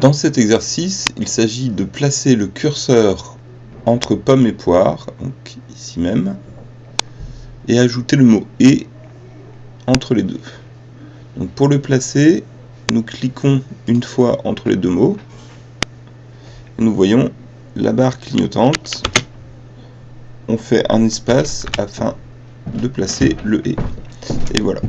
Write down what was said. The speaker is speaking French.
Dans cet exercice, il s'agit de placer le curseur entre pomme et poire, donc ici même, et ajouter le mot « et » entre les deux. Donc pour le placer, nous cliquons une fois entre les deux mots, et nous voyons la barre clignotante, on fait un espace afin de placer le « et ». Et voilà.